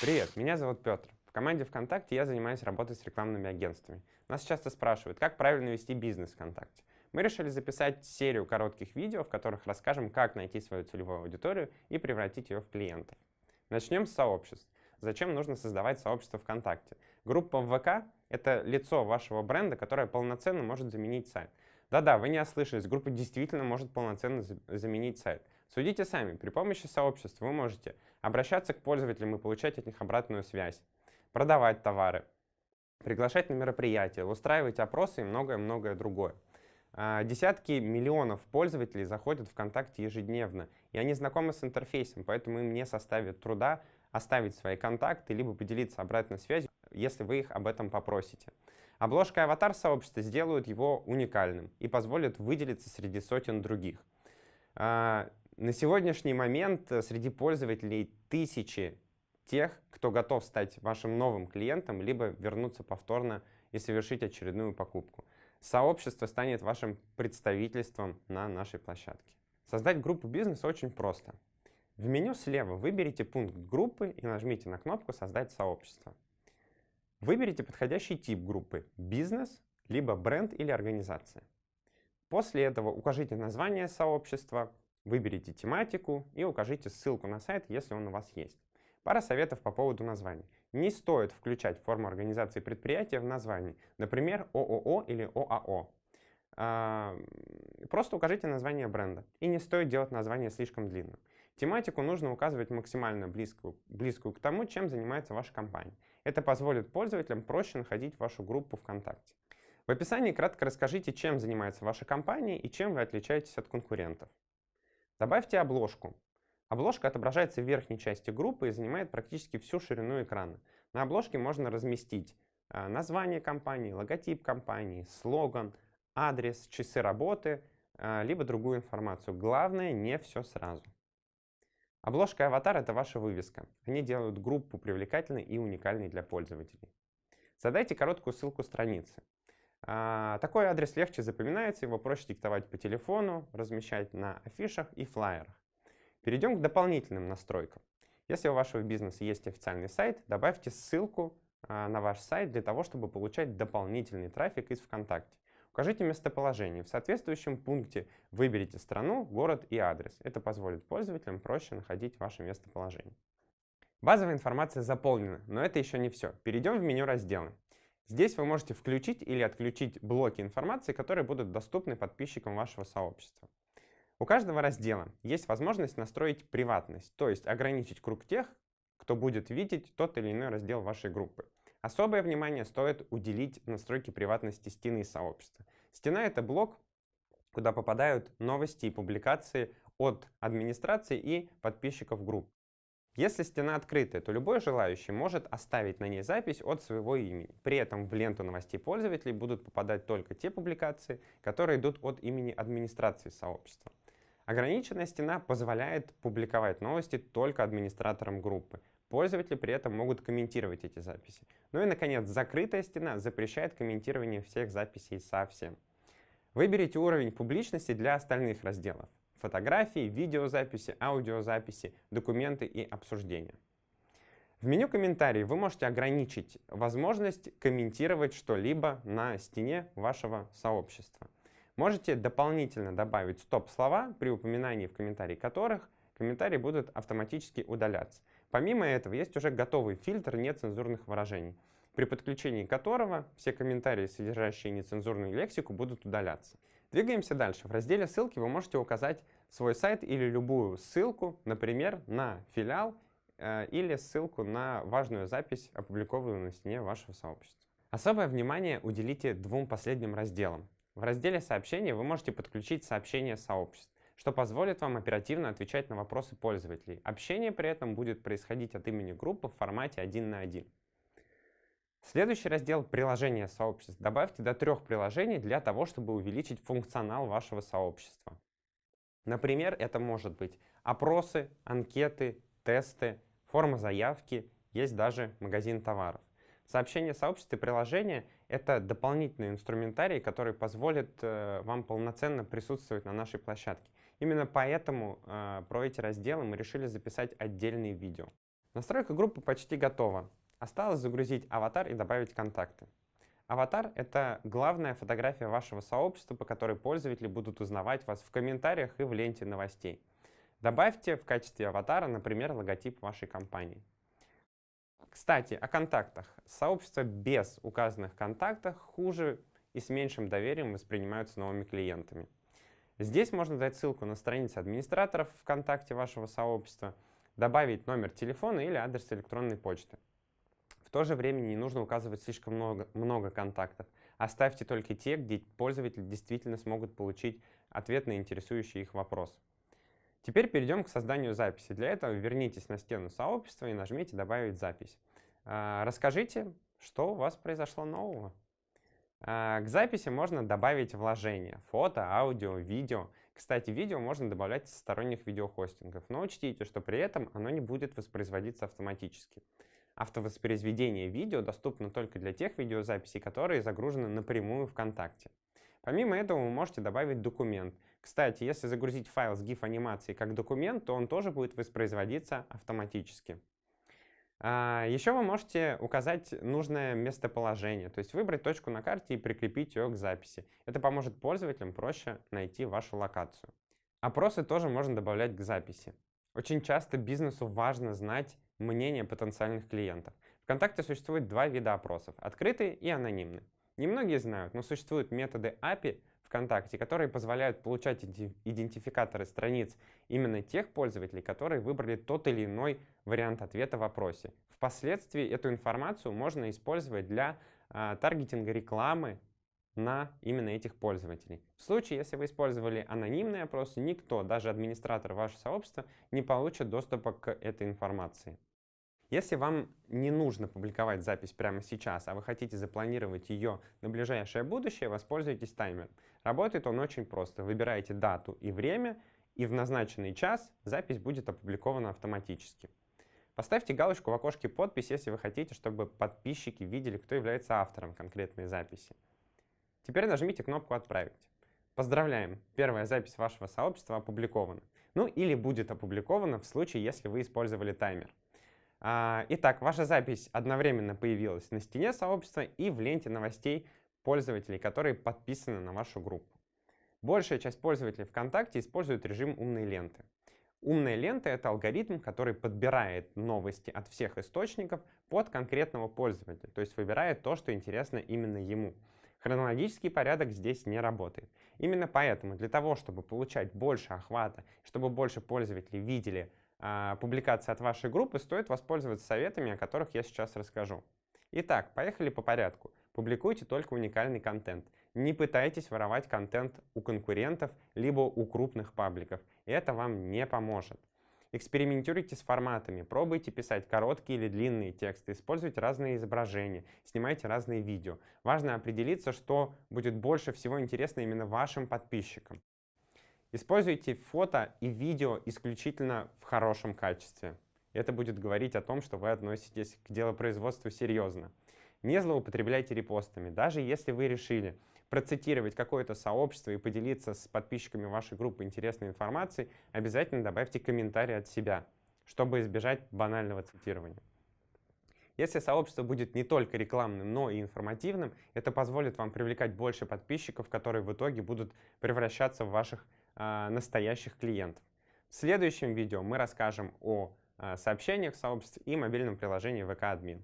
Привет, меня зовут Петр. В команде ВКонтакте я занимаюсь работой с рекламными агентствами. Нас часто спрашивают, как правильно вести бизнес ВКонтакте. Мы решили записать серию коротких видео, в которых расскажем, как найти свою целевую аудиторию и превратить ее в клиентов. Начнем с сообществ. Зачем нужно создавать сообщество ВКонтакте? Группа ВК — это лицо вашего бренда, которое полноценно может заменить сайт. Да-да, вы не ослышались, группа действительно может полноценно заменить сайт. Судите сами, при помощи сообществ вы можете обращаться к пользователям и получать от них обратную связь, продавать товары, приглашать на мероприятия, устраивать опросы и многое-многое другое. А, десятки миллионов пользователей заходят в ВКонтакте ежедневно, и они знакомы с интерфейсом, поэтому им не составит труда оставить свои контакты, либо поделиться обратной связью, если вы их об этом попросите. Обложка и аватар сообщества сделают его уникальным и позволят выделиться среди сотен других. На сегодняшний момент э, среди пользователей тысячи тех, кто готов стать вашим новым клиентом, либо вернуться повторно и совершить очередную покупку. Сообщество станет вашим представительством на нашей площадке. Создать группу бизнес очень просто. В меню слева выберите пункт группы и нажмите на кнопку «Создать сообщество». Выберите подходящий тип группы – бизнес, либо бренд или организация. После этого укажите название сообщества, Выберите тематику и укажите ссылку на сайт, если он у вас есть. Пара советов по поводу названий. Не стоит включать форму организации предприятия в названии, например, ООО или ОАО. Просто укажите название бренда. И не стоит делать название слишком длинным. Тематику нужно указывать максимально близкую, близкую к тому, чем занимается ваша компания. Это позволит пользователям проще находить вашу группу ВКонтакте. В описании кратко расскажите, чем занимается ваша компания и чем вы отличаетесь от конкурентов. Добавьте обложку. Обложка отображается в верхней части группы и занимает практически всю ширину экрана. На обложке можно разместить э, название компании, логотип компании, слоган, адрес, часы работы, э, либо другую информацию. Главное, не все сразу. Обложка и аватар — это ваша вывеска. Они делают группу привлекательной и уникальной для пользователей. Задайте короткую ссылку страницы. А, такой адрес легче запоминается, его проще диктовать по телефону, размещать на афишах и флайерах. Перейдем к дополнительным настройкам. Если у вашего бизнеса есть официальный сайт, добавьте ссылку а, на ваш сайт для того, чтобы получать дополнительный трафик из ВКонтакте. Укажите местоположение. В соответствующем пункте выберите страну, город и адрес. Это позволит пользователям проще находить ваше местоположение. Базовая информация заполнена, но это еще не все. Перейдем в меню разделы. Здесь вы можете включить или отключить блоки информации, которые будут доступны подписчикам вашего сообщества. У каждого раздела есть возможность настроить приватность, то есть ограничить круг тех, кто будет видеть тот или иной раздел вашей группы. Особое внимание стоит уделить настройке приватности стены сообщества. Стена — это блок, куда попадают новости и публикации от администрации и подписчиков групп. Если стена открытая, то любой желающий может оставить на ней запись от своего имени. При этом в ленту новостей пользователей будут попадать только те публикации, которые идут от имени администрации сообщества. Ограниченная стена позволяет публиковать новости только администраторам группы. Пользователи при этом могут комментировать эти записи. Ну и, наконец, закрытая стена запрещает комментирование всех записей совсем. Выберите уровень публичности для остальных разделов фотографии, видеозаписи, аудиозаписи, документы и обсуждения. В меню комментарий вы можете ограничить возможность комментировать что-либо на стене вашего сообщества. Можете дополнительно добавить стоп-слова, при упоминании в комментарии которых комментарии будут автоматически удаляться. Помимо этого, есть уже готовый фильтр нецензурных выражений, при подключении которого все комментарии, содержащие нецензурную лексику, будут удаляться. Двигаемся дальше. В разделе «Ссылки» вы можете указать свой сайт или любую ссылку, например, на филиал э, или ссылку на важную запись, опубликованную на стене вашего сообщества. Особое внимание уделите двум последним разделам. В разделе «Сообщения» вы можете подключить сообщения сообществ, что позволит вам оперативно отвечать на вопросы пользователей. Общение при этом будет происходить от имени группы в формате один на один. Следующий раздел «Приложения сообществ». Добавьте до трех приложений для того, чтобы увеличить функционал вашего сообщества. Например, это может быть опросы, анкеты, тесты, форма заявки, есть даже магазин товаров. Сообщение сообщества и приложения — это дополнительный инструментарий, который позволит э, вам полноценно присутствовать на нашей площадке. Именно поэтому э, про эти разделы мы решили записать отдельные видео. Настройка группы почти готова. Осталось загрузить аватар и добавить контакты. Аватар — это главная фотография вашего сообщества, по которой пользователи будут узнавать вас в комментариях и в ленте новостей. Добавьте в качестве аватара, например, логотип вашей компании. Кстати, о контактах. Сообщества без указанных контактов хуже и с меньшим доверием воспринимаются новыми клиентами. Здесь можно дать ссылку на страницу администраторов ВКонтакте вашего сообщества, добавить номер телефона или адрес электронной почты. В то же время не нужно указывать слишком много, много контактов. Оставьте только те, где пользователи действительно смогут получить ответ на интересующий их вопрос. Теперь перейдем к созданию записи. Для этого вернитесь на стену сообщества и нажмите «Добавить запись». А, расскажите, что у вас произошло нового. А, к записи можно добавить вложения — фото, аудио, видео. Кстати, видео можно добавлять со сторонних видеохостингов, но учтите, что при этом оно не будет воспроизводиться автоматически. Автовоспроизведение видео доступно только для тех видеозаписей, которые загружены напрямую ВКонтакте. Помимо этого вы можете добавить документ. Кстати, если загрузить файл с GIF-анимацией как документ, то он тоже будет воспроизводиться автоматически. А, Еще вы можете указать нужное местоположение, то есть выбрать точку на карте и прикрепить ее к записи. Это поможет пользователям проще найти вашу локацию. Опросы тоже можно добавлять к записи. Очень часто бизнесу важно знать мнение потенциальных клиентов. ВКонтакте существует два вида опросов — открытый и анонимный. Немногие знают, но существуют методы API ВКонтакте, которые позволяют получать идентификаторы страниц именно тех пользователей, которые выбрали тот или иной вариант ответа в вопросе. Впоследствии эту информацию можно использовать для а, таргетинга рекламы на именно этих пользователей. В случае, если вы использовали анонимные опросы, никто, даже администратор вашего сообщества, не получит доступа к этой информации. Если вам не нужно публиковать запись прямо сейчас, а вы хотите запланировать ее на ближайшее будущее, воспользуйтесь таймером. Работает он очень просто. Выбираете дату и время, и в назначенный час запись будет опубликована автоматически. Поставьте галочку в окошке «Подпись», если вы хотите, чтобы подписчики видели, кто является автором конкретной записи. Теперь нажмите кнопку «Отправить». Поздравляем! Первая запись вашего сообщества опубликована. Ну или будет опубликована в случае, если вы использовали таймер. А, итак, ваша запись одновременно появилась на стене сообщества и в ленте новостей пользователей, которые подписаны на вашу группу. Большая часть пользователей ВКонтакте использует режим умной ленты. Умная лента — это алгоритм, который подбирает новости от всех источников под конкретного пользователя, то есть выбирает то, что интересно именно ему. Хронологический порядок здесь не работает. Именно поэтому для того, чтобы получать больше охвата, чтобы больше пользователей видели публикации от вашей группы, стоит воспользоваться советами, о которых я сейчас расскажу. Итак, поехали по порядку. Публикуйте только уникальный контент. Не пытайтесь воровать контент у конкурентов, либо у крупных пабликов. Это вам не поможет. Экспериментируйте с форматами, пробуйте писать короткие или длинные тексты, используйте разные изображения, снимайте разные видео. Важно определиться, что будет больше всего интересно именно вашим подписчикам. Используйте фото и видео исключительно в хорошем качестве. Это будет говорить о том, что вы относитесь к делопроизводству серьезно. Не злоупотребляйте репостами. Даже если вы решили процитировать какое-то сообщество и поделиться с подписчиками вашей группы интересной информацией, обязательно добавьте комментарий от себя, чтобы избежать банального цитирования. Если сообщество будет не только рекламным, но и информативным, это позволит вам привлекать больше подписчиков, которые в итоге будут превращаться в ваших э, настоящих клиентов. В следующем видео мы расскажем о э, сообщениях в сообществе и мобильном приложении VK Admin.